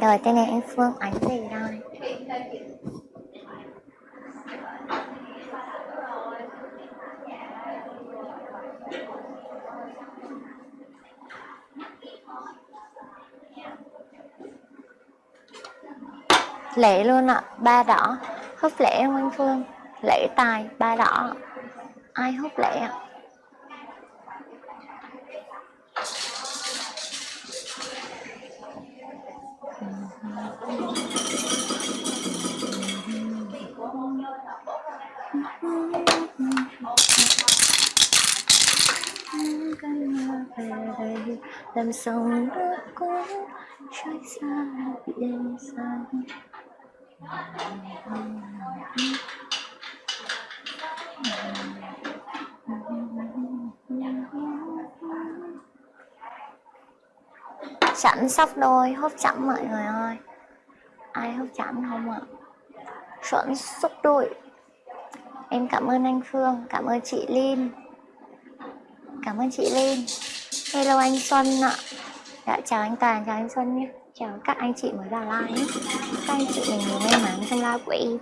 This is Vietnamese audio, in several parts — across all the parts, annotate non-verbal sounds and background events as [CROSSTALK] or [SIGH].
Rồi tên này anh Phương ảnh gì đây lễ luôn ạ, ba đỏ. Húp lễ không anh Phương? Lễ tài, ba đỏ. Ai hút lễ ạ? Làm sông nước cuốn trôi xa biển xa? Chẵn sắp đôi, hốt chậm mọi người ơi ai hấp chạm không ạ? Chuẩn xúc đội. Em cảm ơn anh phương, cảm ơn chị linh. Cảm ơn chị linh. Hello anh xuân ạ. Dạ chào anh toàn, chào anh xuân nhé. Chào các anh chị mới vào live nhé. Các anh chị mình may mắn trong live của em.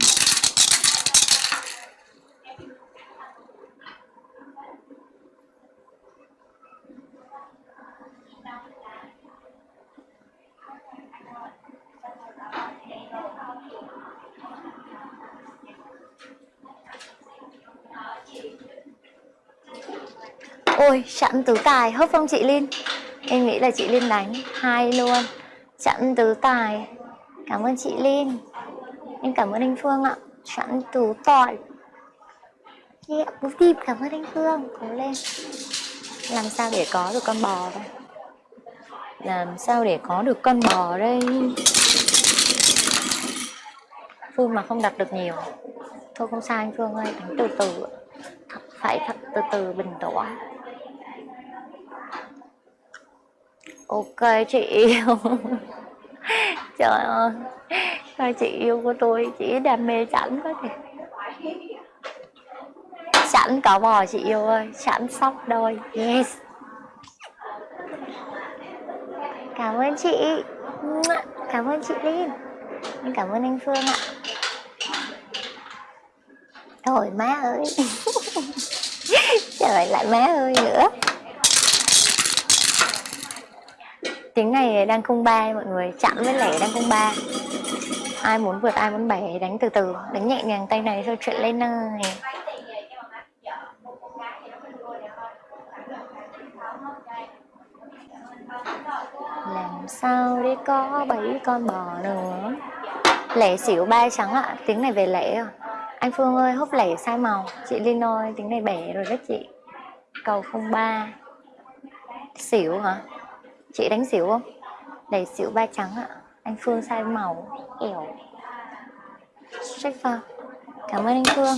Ôi chặn tứ tài. Hớp không chị Linh? Em nghĩ là chị Linh đánh hai luôn. Chặn tứ tài. Cảm ơn chị Linh. Em cảm ơn anh Phương ạ. Chặn tứ tài yeah, bố tim cảm ơn anh Phương. Cố lên. Làm sao để có được con bò đây làm sao để có được con bò đây? Phương mà không đặt được nhiều. Thôi không sao anh Phương ơi đánh từ từ thật phải thật từ từ bình tĩnh. Ok, chị yêu. [LAUGHS] Trời ơi. Sao chị yêu của tôi chỉ đam mê sẵn quá kìa. Sẵn cỏ bò chị yêu ơi, sẵn sóc đôi. Yes. Cảm ơn chị. Cảm ơn chị Linh cảm ơn anh Phương ạ. Thôi má ơi. [LAUGHS] Trời lại má ơi nữa. Tiếng này đang không ba mọi người. Chạm với lẻ đang không ba. Ai muốn vượt, ai muốn bẻ, đánh từ từ. Đánh nhẹ nhàng tay này thôi, chuyện lên này làm sao để có bảy con bò nữa? Lẻ xỉu ba trắng ạ. Tiếng này về lẻ à? Anh phương ơi, húp lẻ sai màu. Chị linh ơi, tiếng này bẻ rồi đấy chị. Cầu không ba. Xỉu hả? Chị đánh xỉu không? Đẩy xỉu ba trắng ạ. Anh phương sai màu, ẻo. Check vào cảm ơn anh phương.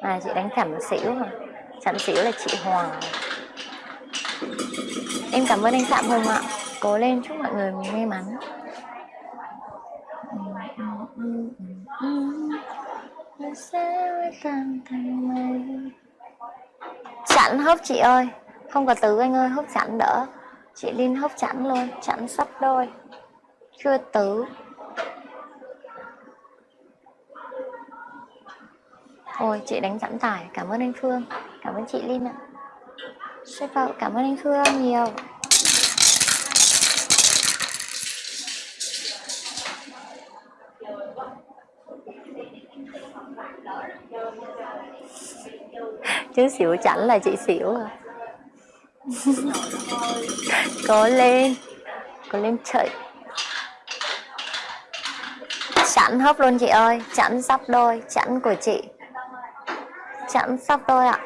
À chị đánh thẳng xỉu mà chặn xỉu là chị hoàng em cảm ơn anh phạm hùng ạ. Cố lên chúc mọi người may mắn. Sẽ tan thành mây chẵn hớp chị ơi. Không có tứ anh ơi, hớp chẵn đỡ. Chị Linh hớp chẵn luôn chẵn sắp đôi. Chưa tứ. Ôi, chị đánh giảm tải cảm ơn anh Phương. Cảm ơn chị Linh ạ. Xếp vào cảm ơn anh Phương nhiều chứ xỉu chẳng là chị xỉu à. Có lên. Có lên chạy. Chẵn hấp luôn chị ơi. Chẵn sắp đôi. Chẵn của chị. Chẵn sắp đôi ạ.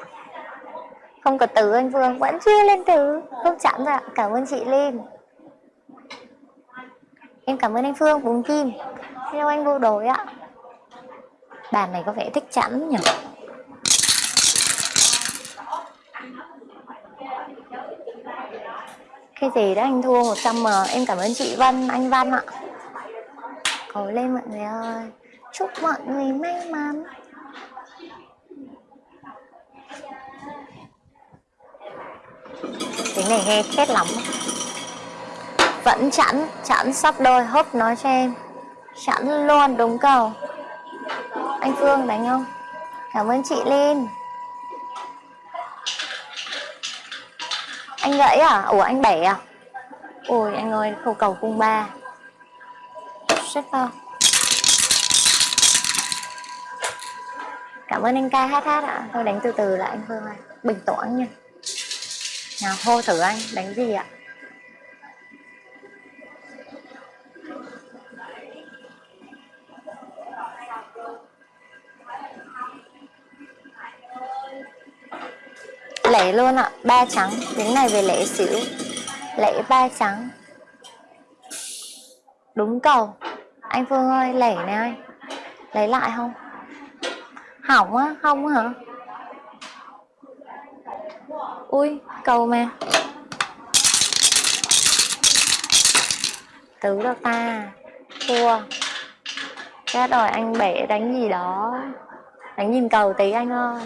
Không có từ anh Vương. Vẫn chưa lên từ. Không chẵn rồi ạ. Cảm ơn chị lên em cảm ơn anh Phương. Bún kim. Hello anh vô đối ạ bàn này có vẻ thích chẵn nhỉ? Cái gì đó anh thua 100 m. Em cảm ơn chị Vân anh Văn ạ. Cố lên mọi người ơi. Chúc mọi người may mắn. Tiếng này nghe khét lắm. Vẫn chẵn, chẵn sắp đôi, húp nói cho em. Chẵn luôn, đúng cầu anh Phương đánh không? Cảm ơn chị Linh Anh gãy à? Ủa anh bẻ à? Ôi anh ơi, khâu cầu cung ba Rất không? Cảm ơn anh ca hát hát ạ Thôi đánh từ từ lại anh Phương ơi Bình tĩnh nha Nào hô thử anh, đánh gì ạ? Lẻ luôn ạ. Ba trắng, đến này về lẻ xỉu. Lẻ ba trắng. Đúng cầu. Anh phương ơi lẻ này ơi. Lấy lại không? Hỏng á không hả? Ui, cầu mà. Tứ đâu ta. Thua. Chết rồi anh bể đánh gì đó. Đánh nhìn cầu tí anh ơi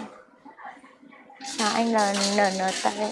chào anh là NNT